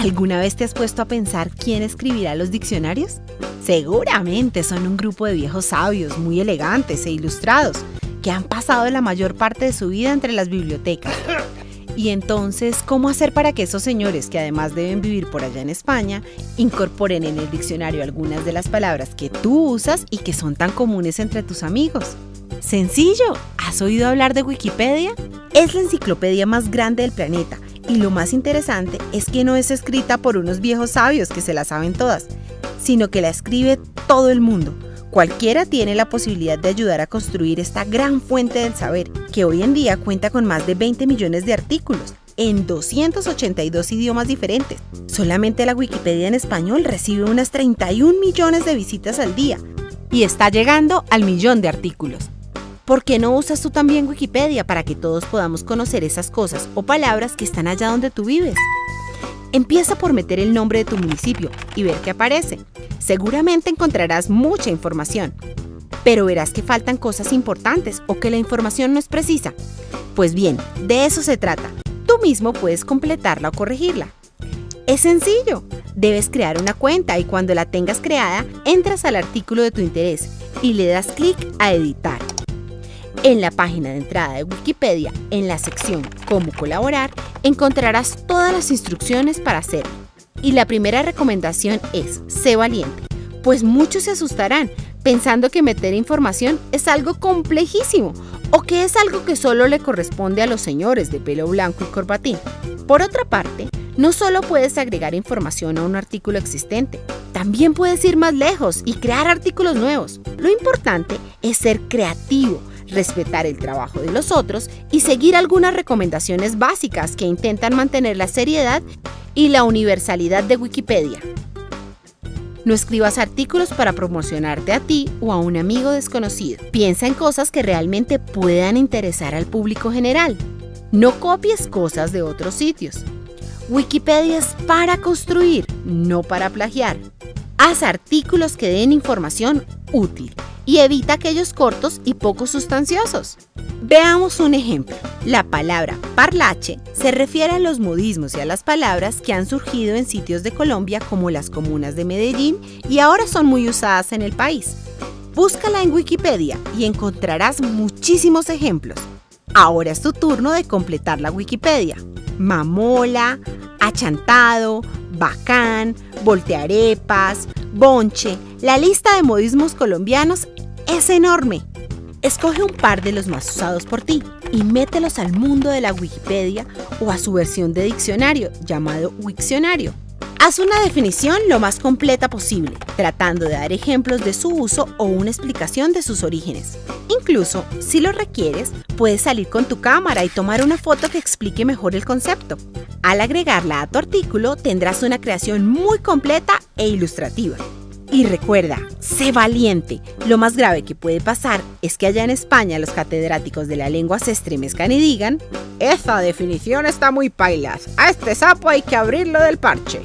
¿Alguna vez te has puesto a pensar quién escribirá los diccionarios? Seguramente son un grupo de viejos sabios, muy elegantes e ilustrados, que han pasado la mayor parte de su vida entre las bibliotecas. Y entonces, ¿cómo hacer para que esos señores, que además deben vivir por allá en España, incorporen en el diccionario algunas de las palabras que tú usas y que son tan comunes entre tus amigos? Sencillo, ¿has oído hablar de Wikipedia? Es la enciclopedia más grande del planeta y lo más interesante es que no es escrita por unos viejos sabios que se la saben todas, sino que la escribe todo el mundo. Cualquiera tiene la posibilidad de ayudar a construir esta gran fuente del saber, que hoy en día cuenta con más de 20 millones de artículos en 282 idiomas diferentes. Solamente la Wikipedia en español recibe unas 31 millones de visitas al día y está llegando al millón de artículos. ¿Por qué no usas tú también Wikipedia para que todos podamos conocer esas cosas o palabras que están allá donde tú vives? Empieza por meter el nombre de tu municipio y ver qué aparece. Seguramente encontrarás mucha información, pero verás que faltan cosas importantes o que la información no es precisa. Pues bien, de eso se trata. Tú mismo puedes completarla o corregirla. Es sencillo. Debes crear una cuenta y cuando la tengas creada, entras al artículo de tu interés y le das clic a editar. En la página de entrada de Wikipedia, en la sección Cómo colaborar, encontrarás todas las instrucciones para hacerlo. Y la primera recomendación es, sé valiente, pues muchos se asustarán pensando que meter información es algo complejísimo o que es algo que solo le corresponde a los señores de pelo blanco y corbatín. Por otra parte, no solo puedes agregar información a un artículo existente, también puedes ir más lejos y crear artículos nuevos. Lo importante es ser creativo respetar el trabajo de los otros y seguir algunas recomendaciones básicas que intentan mantener la seriedad y la universalidad de Wikipedia. No escribas artículos para promocionarte a ti o a un amigo desconocido. Piensa en cosas que realmente puedan interesar al público general. No copies cosas de otros sitios. Wikipedia es para construir, no para plagiar. Haz artículos que den información útil y evita aquellos cortos y poco sustanciosos. Veamos un ejemplo. La palabra parlache se refiere a los modismos y a las palabras que han surgido en sitios de Colombia como las comunas de Medellín y ahora son muy usadas en el país. Búscala en Wikipedia y encontrarás muchísimos ejemplos. Ahora es tu turno de completar la Wikipedia. Mamola, achantado, bacán, voltearepas, bonche. La lista de modismos colombianos es enorme. Escoge un par de los más usados por ti y mételos al mundo de la Wikipedia o a su versión de diccionario llamado Wikcionario. Haz una definición lo más completa posible, tratando de dar ejemplos de su uso o una explicación de sus orígenes. Incluso, si lo requieres, puedes salir con tu cámara y tomar una foto que explique mejor el concepto. Al agregarla a tu artículo, tendrás una creación muy completa e ilustrativa. Y recuerda, sé valiente. Lo más grave que puede pasar es que allá en España los catedráticos de la lengua se estremezcan y digan, esa definición está muy pailas, a este sapo hay que abrirlo del parche.